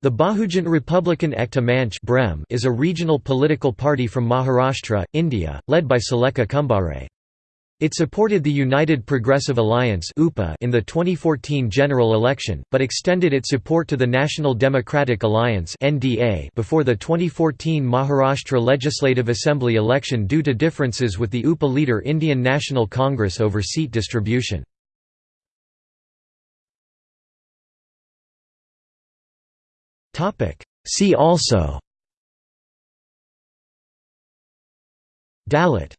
The Bahujan Republican Ekta Manch is a regional political party from Maharashtra, India, led by Sulekha Kumbhare. It supported the United Progressive Alliance in the 2014 general election, but extended its support to the National Democratic Alliance before the 2014 Maharashtra Legislative Assembly election due to differences with the UPA leader Indian National Congress over seat distribution. See also. Dalit